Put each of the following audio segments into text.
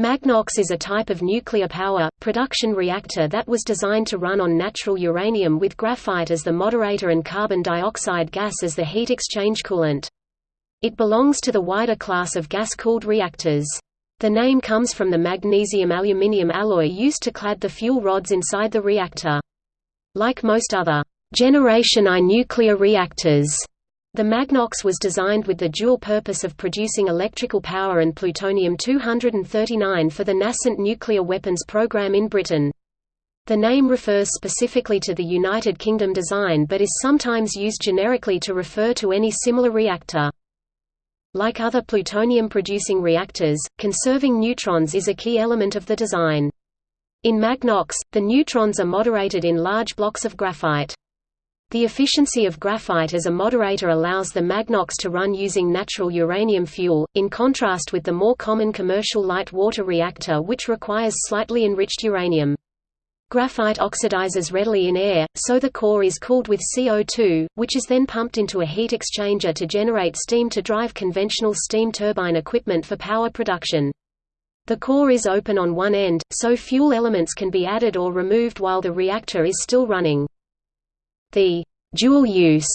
Magnox is a type of nuclear power, production reactor that was designed to run on natural uranium with graphite as the moderator and carbon dioxide gas as the heat exchange coolant. It belongs to the wider class of gas-cooled reactors. The name comes from the magnesium-aluminium alloy used to clad the fuel rods inside the reactor. Like most other Generation I nuclear reactors, the Magnox was designed with the dual purpose of producing electrical power and plutonium-239 for the nascent nuclear weapons program in Britain. The name refers specifically to the United Kingdom design but is sometimes used generically to refer to any similar reactor. Like other plutonium-producing reactors, conserving neutrons is a key element of the design. In Magnox, the neutrons are moderated in large blocks of graphite. The efficiency of graphite as a moderator allows the Magnox to run using natural uranium fuel, in contrast with the more common commercial light water reactor which requires slightly enriched uranium. Graphite oxidizes readily in air, so the core is cooled with CO2, which is then pumped into a heat exchanger to generate steam to drive conventional steam turbine equipment for power production. The core is open on one end, so fuel elements can be added or removed while the reactor is still running. The dual-use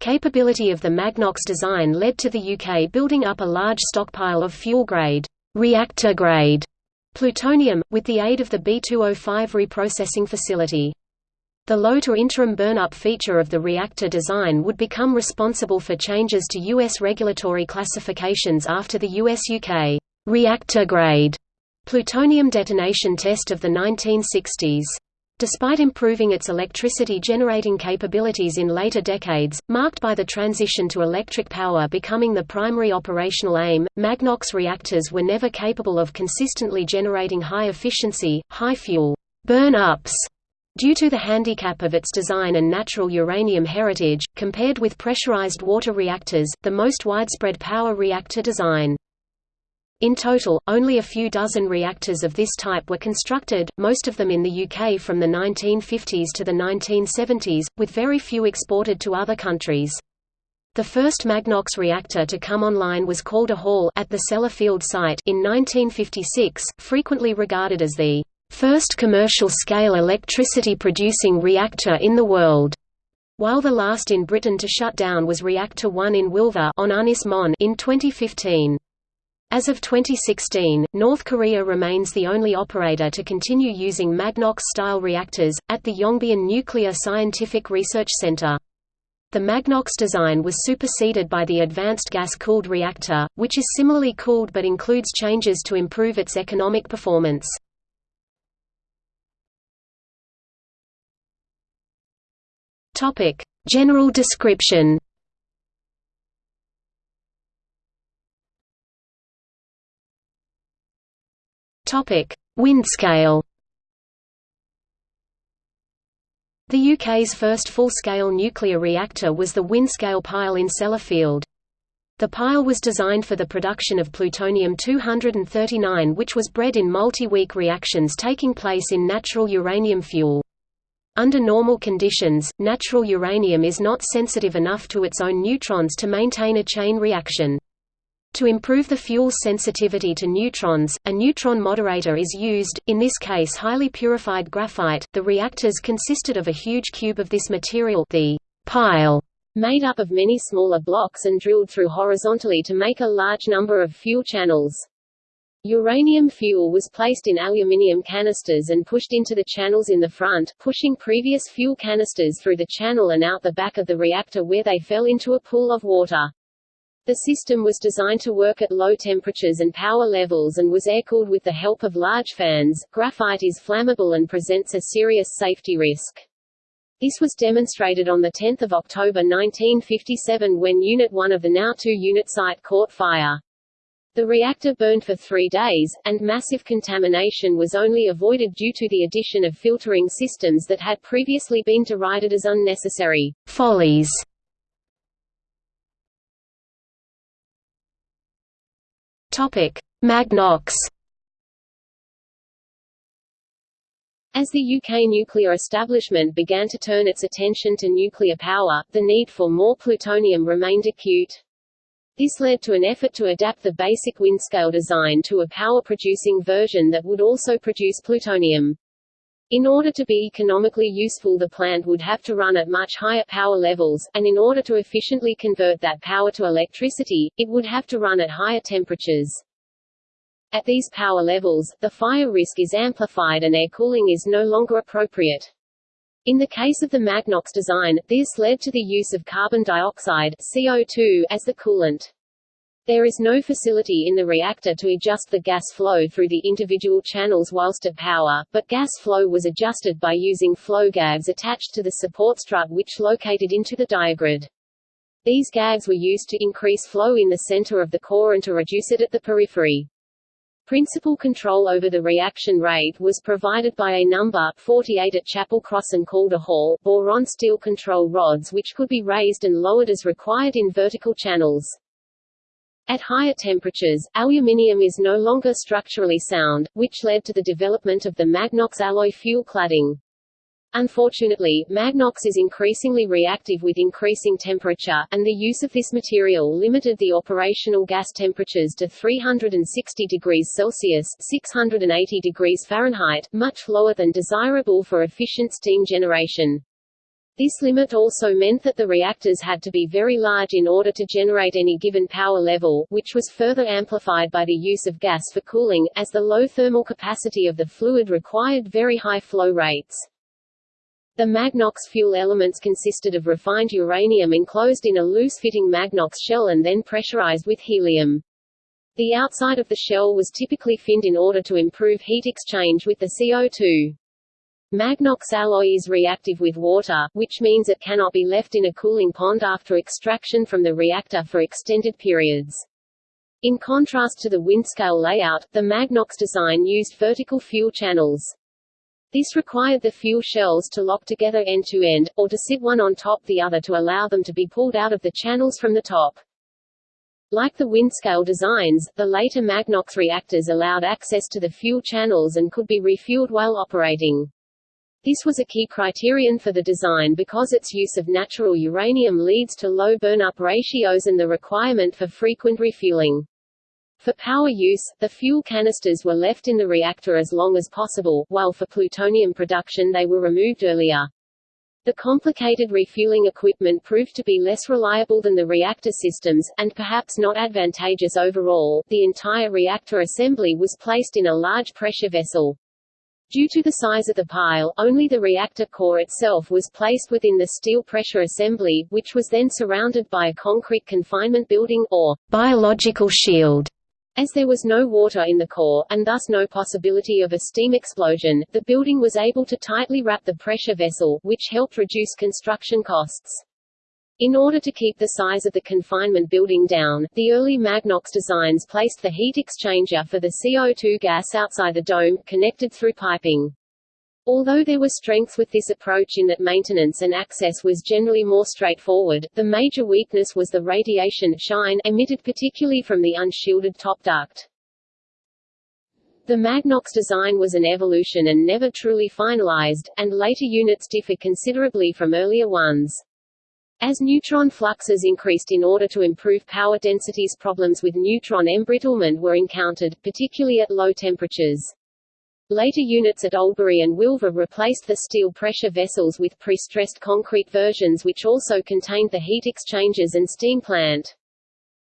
capability of the Magnox design led to the UK building up a large stockpile of fuel-grade reactor-grade plutonium, with the aid of the B205 reprocessing facility. The low to interim burnup feature of the reactor design would become responsible for changes to U.S. regulatory classifications after the US-UK reactor-grade plutonium detonation test of the 1960s. Despite improving its electricity-generating capabilities in later decades, marked by the transition to electric power becoming the primary operational aim, Magnox reactors were never capable of consistently generating high-efficiency, high-fuel burn-ups due to the handicap of its design and natural uranium heritage, compared with pressurized water reactors, the most widespread power reactor design. In total, only a few dozen reactors of this type were constructed, most of them in the UK from the 1950s to the 1970s, with very few exported to other countries. The first Magnox reactor to come online was Calder Hall at the Sellafield site in 1956, frequently regarded as the first commercial-scale electricity-producing reactor in the world, while the last in Britain to shut down was Reactor 1 in Wylfa on Ynys Môn in 2015. As of 2016, North Korea remains the only operator to continue using Magnox-style reactors, at the Yongbyon Nuclear Scientific Research Center. The Magnox design was superseded by the Advanced Gas-Cooled Reactor, which is similarly cooled but includes changes to improve its economic performance. General description Topic: Windscale. The UK's first full-scale nuclear reactor was the Windscale pile in Sellafield. The pile was designed for the production of plutonium-239 which was bred in multi-week reactions taking place in natural uranium fuel. Under normal conditions, natural uranium is not sensitive enough to its own neutrons to maintain a chain reaction. To improve the fuel's sensitivity to neutrons, a neutron moderator is used, in this case highly purified graphite. The reactors consisted of a huge cube of this material the pile, made up of many smaller blocks and drilled through horizontally to make a large number of fuel channels. Uranium fuel was placed in aluminium canisters and pushed into the channels in the front, pushing previous fuel canisters through the channel and out the back of the reactor where they fell into a pool of water. The system was designed to work at low temperatures and power levels and was air-cooled with the help of large fans. Graphite is flammable and presents a serious safety risk. This was demonstrated on 10 October 1957 when Unit 1 of the now 2 unit site caught fire. The reactor burned for three days, and massive contamination was only avoided due to the addition of filtering systems that had previously been derided as unnecessary follies. Topic: Magnox. As the UK nuclear establishment began to turn its attention to nuclear power, the need for more plutonium remained acute. This led to an effort to adapt the basic Windscale design to a power-producing version that would also produce plutonium. In order to be economically useful the plant would have to run at much higher power levels, and in order to efficiently convert that power to electricity, it would have to run at higher temperatures. At these power levels, the fire risk is amplified and air cooling is no longer appropriate. In the case of the Magnox design, this led to the use of carbon dioxide CO2 as the coolant. There is no facility in the reactor to adjust the gas flow through the individual channels whilst at power, but gas flow was adjusted by using flow gags attached to the support strut which located into the diagrid. These gags were used to increase flow in the center of the core and to reduce it at the periphery. Principal control over the reaction rate was provided by a number 48 at Chapelcross and Calder Hall boron steel control rods which could be raised and lowered as required in vertical channels. At higher temperatures, aluminium is no longer structurally sound, which led to the development of the Magnox alloy fuel cladding. Unfortunately, Magnox is increasingly reactive with increasing temperature, and the use of this material limited the operational gas temperatures to 360 degrees Celsius 680 degrees Fahrenheit, much lower than desirable for efficient steam generation. This limit also meant that the reactors had to be very large in order to generate any given power level, which was further amplified by the use of gas for cooling, as the low thermal capacity of the fluid required very high flow rates. The Magnox fuel elements consisted of refined uranium enclosed in a loose-fitting Magnox shell and then pressurized with helium. The outside of the shell was typically finned in order to improve heat exchange with the CO2. Magnox alloy is reactive with water, which means it cannot be left in a cooling pond after extraction from the reactor for extended periods. In contrast to the Windscale layout, the Magnox design used vertical fuel channels. This required the fuel shells to lock together end-to-end, -end, or to sit one on top the other to allow them to be pulled out of the channels from the top. Like the Windscale designs, the later Magnox reactors allowed access to the fuel channels and could be refueled while operating. This was a key criterion for the design because its use of natural uranium leads to low burn-up ratios and the requirement for frequent refueling. For power use, the fuel canisters were left in the reactor as long as possible, while for plutonium production they were removed earlier. The complicated refueling equipment proved to be less reliable than the reactor systems, and perhaps not advantageous overall. The entire reactor assembly was placed in a large pressure vessel. Due to the size of the pile, only the reactor core itself was placed within the steel pressure assembly, which was then surrounded by a concrete confinement building, or biological shield. As there was no water in the core, and thus no possibility of a steam explosion, the building was able to tightly wrap the pressure vessel, which helped reduce construction costs. In order to keep the size of the confinement building down, the early Magnox designs placed the heat exchanger for the CO2 gas outside the dome, connected through piping. Although there were strengths with this approach in that maintenance and access was generally more straightforward, the major weakness was the radiation shine emitted particularly from the unshielded top duct. The Magnox design was an evolution and never truly finalized, and later units differ considerably from earlier ones. As neutron fluxes increased in order to improve power densities problems with neutron embrittlement were encountered, particularly at low temperatures. Later units at Oldbury and Wylfa replaced the steel pressure vessels with pre-stressed concrete versions which also contained the heat exchangers and steam plant.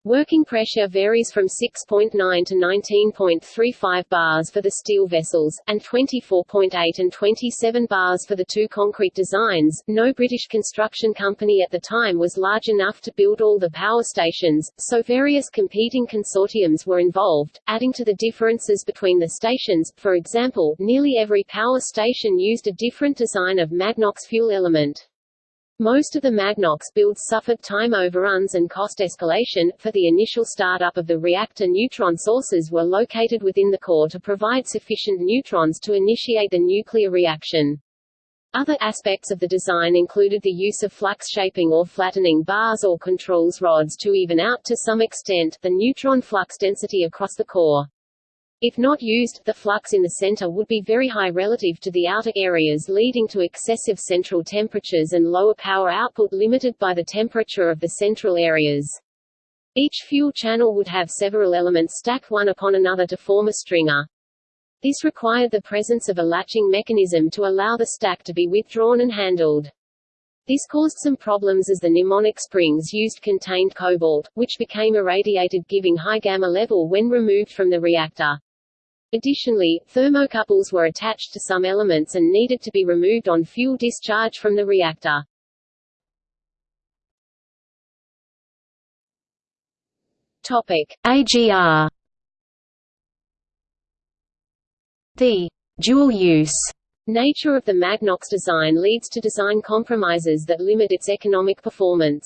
Working pressure varies from 6.9 to 19.35 bars for the steel vessels, and 24.8 and 27 bars for the two concrete designs. No British construction company at the time was large enough to build all the power stations, so various competing consortiums were involved, adding to the differences between the stations. For example, nearly every power station used a different design of Magnox fuel element. Most of the Magnox builds suffered time overruns and cost escalation. For the initial startup of the reactor neutron sources were located within the core to provide sufficient neutrons to initiate the nuclear reaction. Other aspects of the design included the use of flux shaping or flattening bars or controls rods to even out to some extent the neutron flux density across the core. If not used, the flux in the center would be very high relative to the outer areas leading to excessive central temperatures and lower power output limited by the temperature of the central areas. Each fuel channel would have several elements stacked one upon another to form a stringer. This required the presence of a latching mechanism to allow the stack to be withdrawn and handled. This caused some problems as the Nimonic springs used contained cobalt, which became irradiated giving high gamma level when removed from the reactor. Additionally, thermocouples were attached to some elements and needed to be removed on fuel discharge from the reactor. Topic: AGR The dual-use nature of the Magnox design leads to design compromises that limit its economic performance.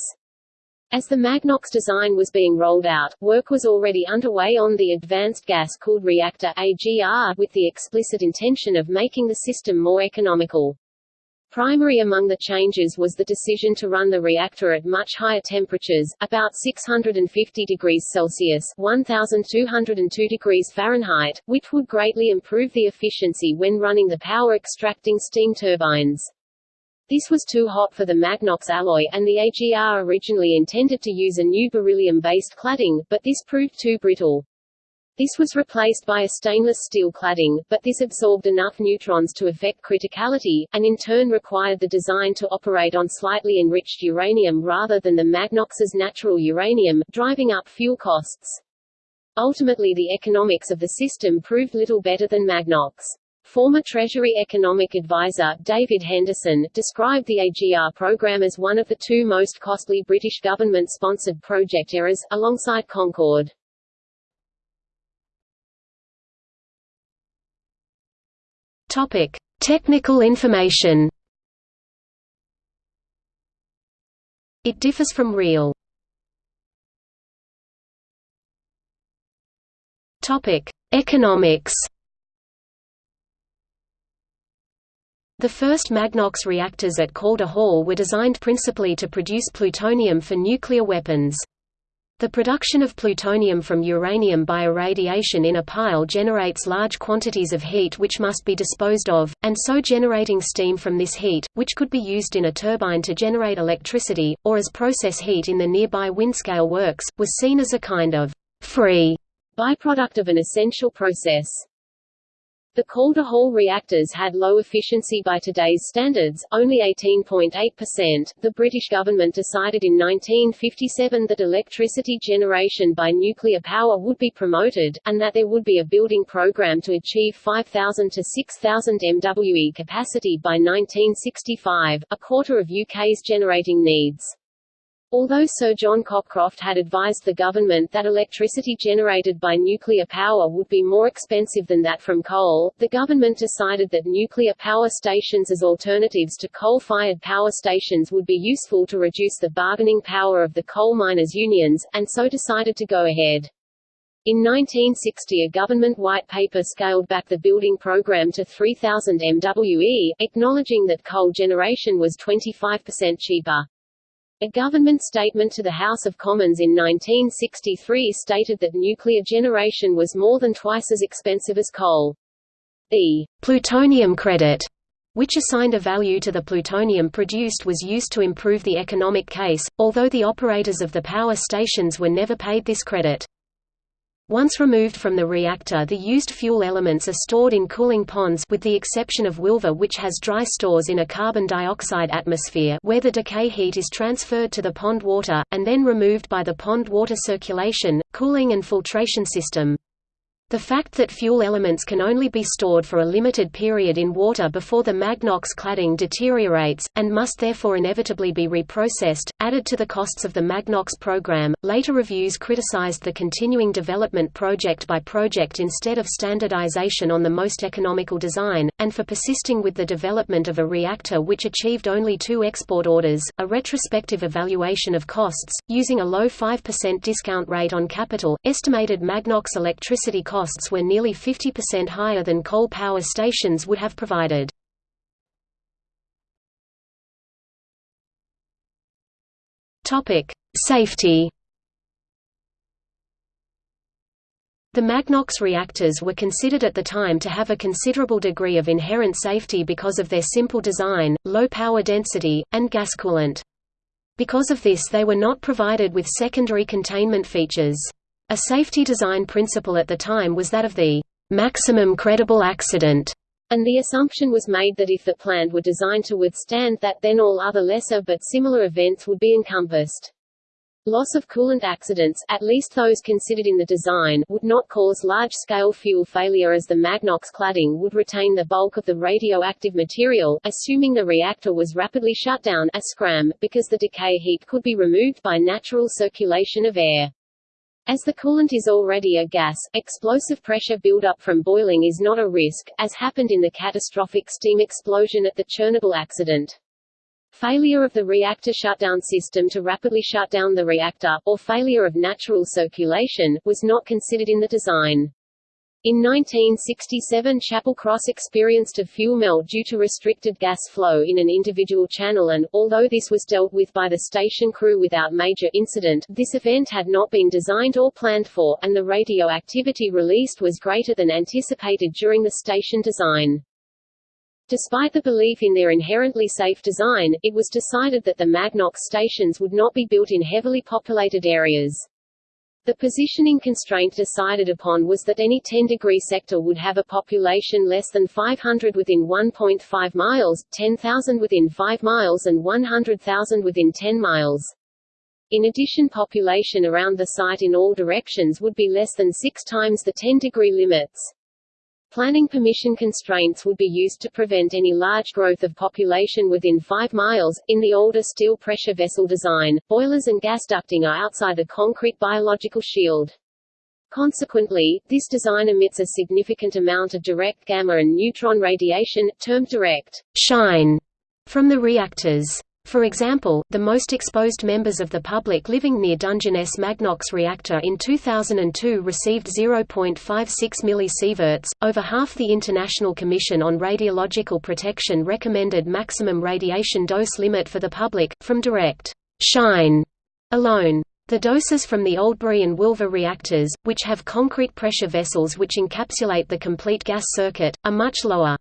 As the Magnox design was being rolled out, work was already underway on the Advanced Gas-Cooled Reactor AGR, with the explicit intention of making the system more economical. Primary among the changes was the decision to run the reactor at much higher temperatures, about 650 degrees Celsius 1202 degrees Fahrenheit, which would greatly improve the efficiency when running the power-extracting steam turbines. This was too hot for the Magnox alloy and the AGR originally intended to use a new beryllium-based cladding, but this proved too brittle. This was replaced by a stainless steel cladding, but this absorbed enough neutrons to affect criticality, and in turn required the design to operate on slightly enriched uranium rather than the Magnox's natural uranium, driving up fuel costs. Ultimately the economics of the system proved little better than Magnox. Former Treasury Economic Advisor, David Henderson, described the AGR program as one of the two most costly British government-sponsored project errors, alongside Concorde. Topic: Technical information. It differs from real. Topic: Economics. The first Magnox reactors at Calder Hall were designed principally to produce plutonium for nuclear weapons. The production of plutonium from uranium by irradiation in a pile generates large quantities of heat which must be disposed of, and so generating steam from this heat, which could be used in a turbine to generate electricity, or as process heat in the nearby Windscale works, was seen as a kind of free byproduct of an essential process. The Calder Hall reactors had low efficiency by today's standards, only 18.8%. The British government decided in 1957 that electricity generation by nuclear power would be promoted, and that there would be a building program to achieve 5,000 to 6,000 MWE capacity by 1965, a quarter of UK's generating needs. Although Sir John Cockcroft had advised the government that electricity generated by nuclear power would be more expensive than that from coal, the government decided that nuclear power stations as alternatives to coal-fired power stations would be useful to reduce the bargaining power of the coal miners' unions, and so decided to go ahead. In 1960 a government white paper scaled back the building program to 3,000 MWE, acknowledging that coal generation was 25% cheaper. A government statement to the House of Commons in 1963 stated that nuclear generation was more than twice as expensive as coal. The plutonium credit, which assigned a value to the plutonium produced was used to improve the economic case, although the operators of the power stations were never paid this credit. Once removed from the reactor the used fuel elements are stored in cooling ponds with the exception of Wylfa which has dry stores in a carbon dioxide atmosphere where the decay heat is transferred to the pond water, and then removed by the pond water circulation, cooling and filtration system. The fact that fuel elements can only be stored for a limited period in water before the Magnox cladding deteriorates, and must therefore inevitably be reprocessed, added to the costs of the Magnox program. Later reviews criticized the continuing development project by project instead of standardization on the most economical design, and for persisting with the development of a reactor which achieved only two export orders. A retrospective evaluation of costs, using a low 5% discount rate on capital, estimated Magnox electricity costs costs were nearly 50% higher than coal power stations would have provided. Safety The Magnox reactors were considered at the time to have a considerable degree of inherent safety because of their simple design, low power density, and gas coolant. Because of this they were not provided with secondary containment features. A safety design principle at the time was that of the maximum credible accident, and the assumption was made that if the plant were designed to withstand that then all other lesser but similar events would be encompassed. Loss of coolant accidents, at least those considered in the design, would not cause large-scale fuel failure as the Magnox cladding would retain the bulk of the radioactive material, assuming the reactor was rapidly shut down a scram, because the decay heat could be removed by natural circulation of air. As the coolant is already a gas, explosive pressure buildup from boiling is not a risk, as happened in the catastrophic steam explosion at the Chernobyl accident. Failure of the reactor shutdown system to rapidly shut down the reactor, or failure of natural circulation, was not considered in the design. In 1967 Chapelcross experienced a fuel melt due to restricted gas flow in an individual channel and, although this was dealt with by the station crew without major incident, this event had not been designed or planned for, and the radioactivity released was greater than anticipated during the station design. Despite the belief in their inherently safe design, it was decided that the Magnox stations would not be built in heavily populated areas. The positioning constraint decided upon was that any 10-degree sector would have a population less than 500 within 1.5 miles, 10,000 within 5 miles and 100,000 within 10 miles. In addition population around the site in all directions would be less than six times the 10-degree limits. Planning permission constraints would be used to prevent any large growth of population within 5 miles. In the older steel pressure vessel design, boilers and gas ducting are outside the concrete biological shield. Consequently, this design emits a significant amount of direct gamma and neutron radiation, termed direct shine, from the reactors. For example, the most exposed members of the public living near Dungeness Magnox reactor in 2002 received 0.56 millisieverts. Over half the International Commission on Radiological Protection recommended maximum radiation dose limit for the public, from direct shine alone. The doses from the Oldbury and Wylfa reactors, which have concrete pressure vessels which encapsulate the complete gas circuit, are much lower.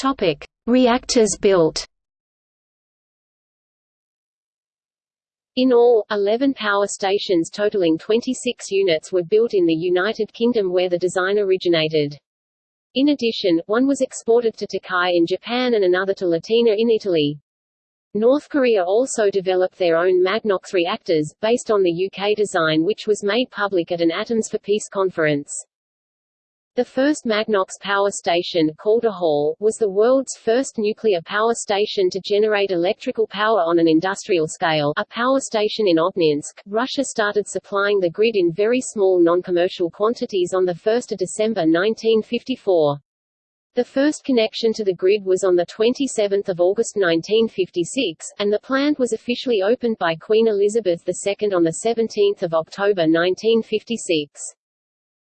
Topic: Reactors built. In all, 11 power stations totaling 26 units were built in the United Kingdom where the design originated. In addition, one was exported to Tokai in Japan and another to Latina in Italy. North Korea also developed their own Magnox reactors, based on the UK design which was made public at an Atoms for Peace conference. The first Magnox power station, Calder Hall, was the world's first nuclear power station to generate electrical power on an industrial scale a power station in Obninsk. Russia started supplying the grid in very small non-commercial quantities on 1 December 1954. The first connection to the grid was on 27 August 1956, and the plant was officially opened by Queen Elizabeth II on 17 October 1956.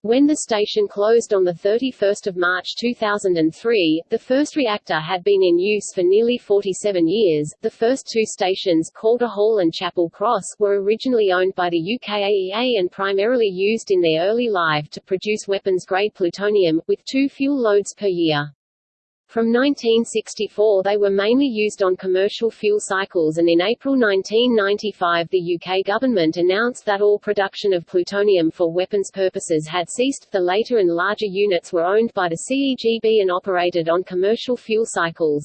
When the station closed on 31 March 2003, the first reactor had been in use for nearly 47 years. The first two stations, Calder Hall and Chapelcross, were originally owned by the UKAEA and primarily used in their early life to produce weapons-grade plutonium, with two fuel loads per year. From 1964 they were mainly used on commercial fuel cycles and in April 1995 the UK government announced that all production of plutonium for weapons purposes had ceased. The later and larger units were owned by the CEGB and operated on commercial fuel cycles.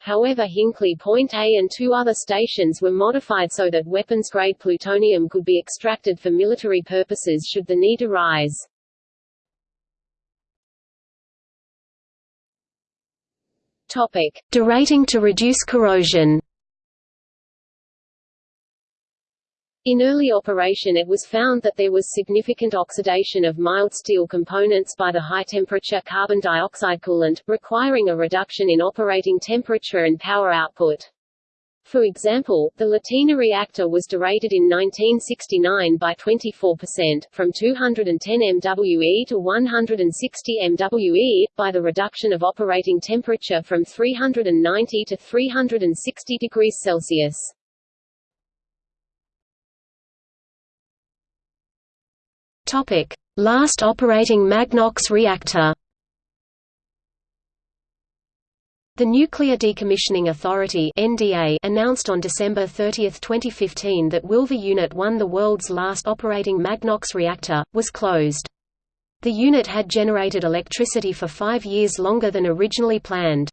However Hinkley Point A and two other stations were modified so that weapons-grade plutonium could be extracted for military purposes should the need arise. Topic: Derating to reduce corrosion. In early operation it was found that there was significant oxidation of mild steel components by the high-temperature carbon dioxide coolant, requiring a reduction in operating temperature and power output. For example, the Latina reactor was derated in 1969 by 24%, from 210 MWE to 160 MWE, by the reduction of operating temperature from 390 to 360 degrees Celsius. Last operating Magnox reactor. The Nuclear Decommissioning Authority (NDA) announced on December 30, 2015 that Wylfa Unit 1, the world's last operating Magnox reactor, was closed. The unit had generated electricity for 5 years longer than originally planned.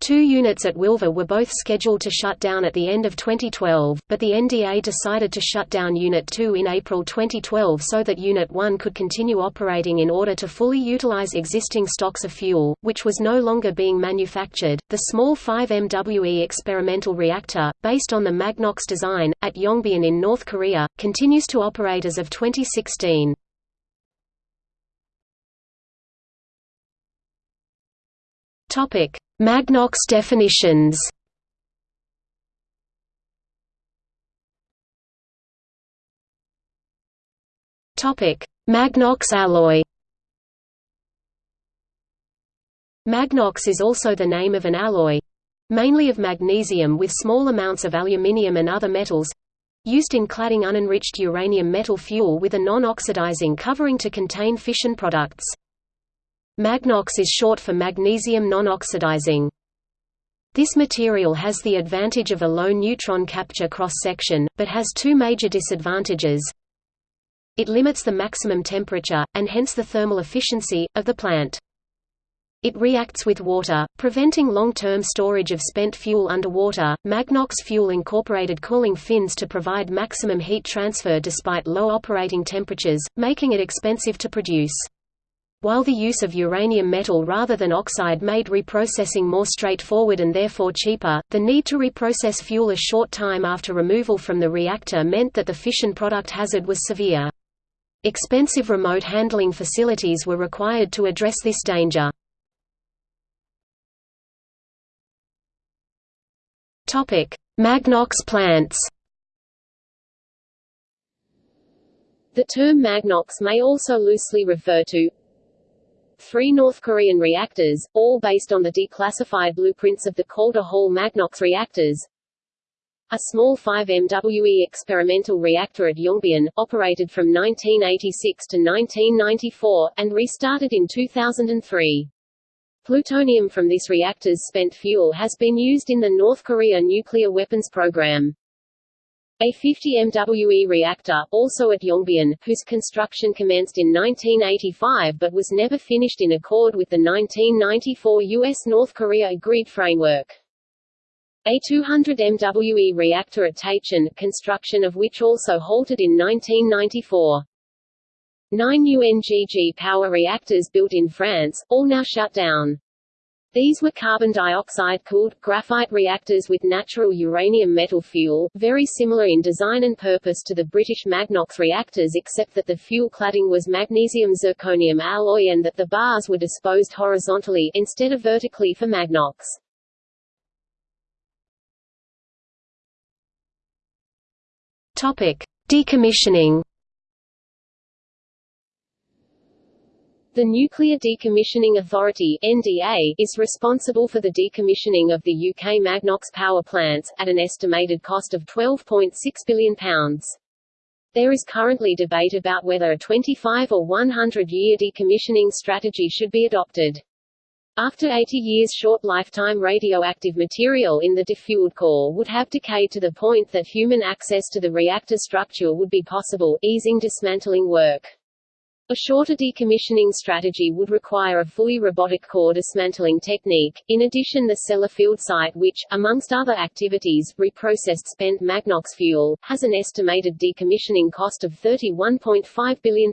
Two units at Wylfa were both scheduled to shut down at the end of 2012, but the NDA decided to shut down Unit 2 in April 2012 so that Unit 1 could continue operating in order to fully utilize existing stocks of fuel, which was no longer being manufactured. The small 5 MWE experimental reactor, based on the Magnox design, at Yongbyon in North Korea, continues to operate as of 2016. Topic: Magnox definitions. Topic: Magnox alloy. Magnox is also the name of an alloy, mainly of magnesium with small amounts of aluminium and other metals, used in cladding unenriched uranium metal fuel with a non-oxidizing covering to contain fission products. Magnox is short for magnesium non-oxidizing. This material has the advantage of a low neutron capture cross-section, but has two major disadvantages. It limits the maximum temperature, and hence the thermal efficiency, of the plant. It reacts with water, preventing long-term storage of spent fuel underwater. Magnox fuel incorporated cooling fins to provide maximum heat transfer despite low operating temperatures, making it expensive to produce. While the use of uranium metal rather than oxide made reprocessing more straightforward and therefore cheaper, the need to reprocess fuel a short time after removal from the reactor meant that the fission product hazard was severe. Expensive remote handling facilities were required to address this danger. Magnox plants The term Magnox may also loosely refer to three North Korean reactors, all based on the declassified blueprints of the Calder Hall Magnox reactors. A small 5 MWE experimental reactor at Yongbyon, operated from 1986 to 1994, and restarted in 2003. Plutonium from this reactor's spent fuel has been used in the North Korea nuclear weapons program. A 50 MWE reactor, also at Yongbyon, whose construction commenced in 1985 but was never finished in accord with the 1994 U.S.-North Korea Agreed Framework. A 200 MWE reactor at Taechon, construction of which also halted in 1994. Nine UNGG power reactors built in France, all now shut down. These were carbon dioxide-cooled, graphite reactors with natural uranium metal fuel, very similar in design and purpose to the British Magnox reactors except that the fuel cladding was magnesium-zirconium alloy and that the bars were disposed horizontally, instead of vertically for Magnox. Decommissioning The Nuclear Decommissioning Authority (NDA) is responsible for the decommissioning of the UK Magnox power plants, at an estimated cost of £12.6 billion. There is currently debate about whether a 25 or 100-year decommissioning strategy should be adopted. After 80 years short lifetime radioactive material in the defueled core would have decayed to the point that human access to the reactor structure would be possible, easing dismantling work. A shorter decommissioning strategy would require a fully robotic core dismantling technique. In addition, the Sellafield site, which, amongst other activities, reprocessed spent Magnox fuel, has an estimated decommissioning cost of £31.5 billion.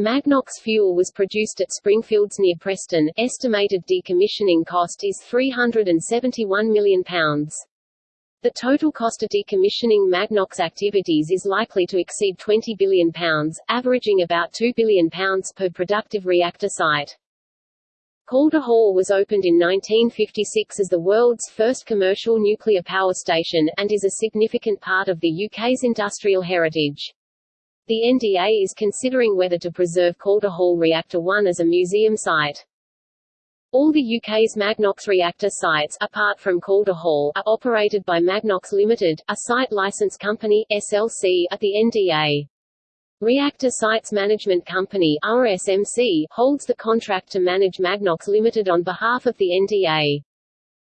Magnox fuel was produced at Springfields near Preston. Estimated decommissioning cost is £371 million. The total cost of decommissioning Magnox activities is likely to exceed £20 billion, averaging about £2 billion per productive reactor site. Calder Hall was opened in 1956 as the world's first commercial nuclear power station, and is a significant part of the UK's industrial heritage. The NDA is considering whether to preserve Calder Hall Reactor 1 as a museum site. All the UK's Magnox reactor sites, apart from Calder Hall, are operated by Magnox Limited, a site licence company SLC, at the NDA. Reactor Sites Management Company RSMC holds the contract to manage Magnox Limited on behalf of the NDA.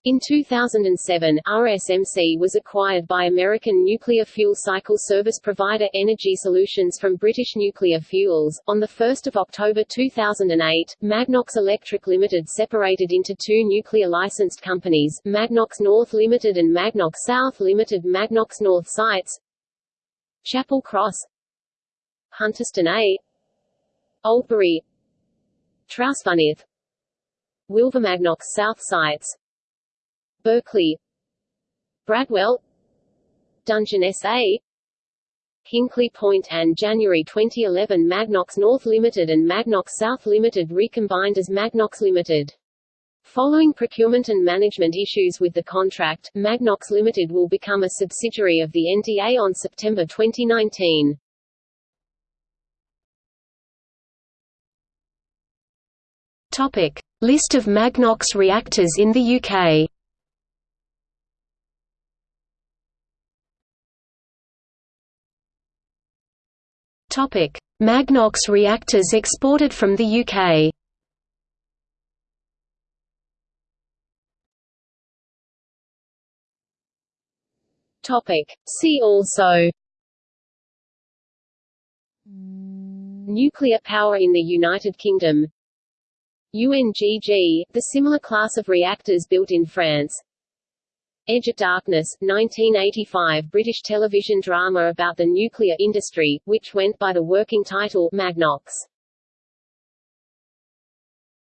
In 2007, RSMC was acquired by American nuclear fuel cycle service provider Energy Solutions from British Nuclear Fuels. On 1 October 2008, Magnox Electric Limited separated into two nuclear licensed companies, Magnox North Limited and Magnox South Limited. Magnox North sites Chapelcross Hunterston A Oldbury Trawsfynydd Wilvermagnox South sites Berkeley Bradwell Dungeness A Hinkley Point and January 2011 Magnox North Limited and Magnox South Limited recombined as Magnox Limited. Following procurement and management issues with the contract, Magnox Limited will become a subsidiary of the NDA on September 2019. Topic: List of Magnox reactors in the UK. Topic: Magnox reactors exported from the UK. Topic: See also Nuclear power in the United Kingdom. UNGG, the similar class of reactors built in France Edge of Darkness, 1985 British television drama about the nuclear industry, which went by the working title Magnox.